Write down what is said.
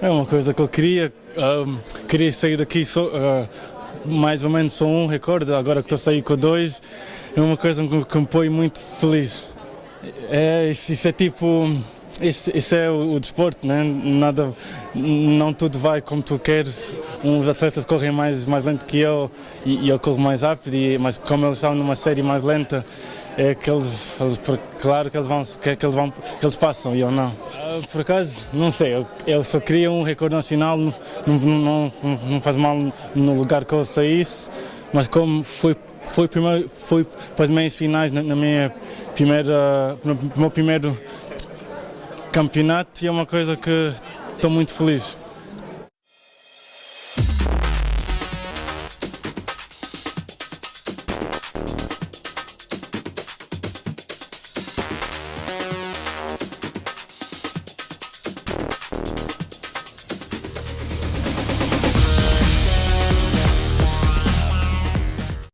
É uma coisa que eu queria, um, queria sair daqui só, uh, mais ou menos só um recorde, agora que estou a sair com dois, é uma coisa que, que me põe muito feliz. É, isso, isso é tipo, isso, isso, é o, o, desporto, né? Nada, não tudo vai como tu queres. Uns atletas correm mais, mais lento que eu e, e eu corro mais rápido, e, mas como eles estão numa série mais lenta, é que eles, eles, claro que eles vão que, que eles vão que eles passam e eu não ah, por acaso não sei eu, eu só queria um recorde nacional não, não, não, não faz mal no lugar que eu saísse mas como foi foi primeiro foi para as meias finais na, na minha primeira no meu primeiro campeonato é uma coisa que estou muito feliz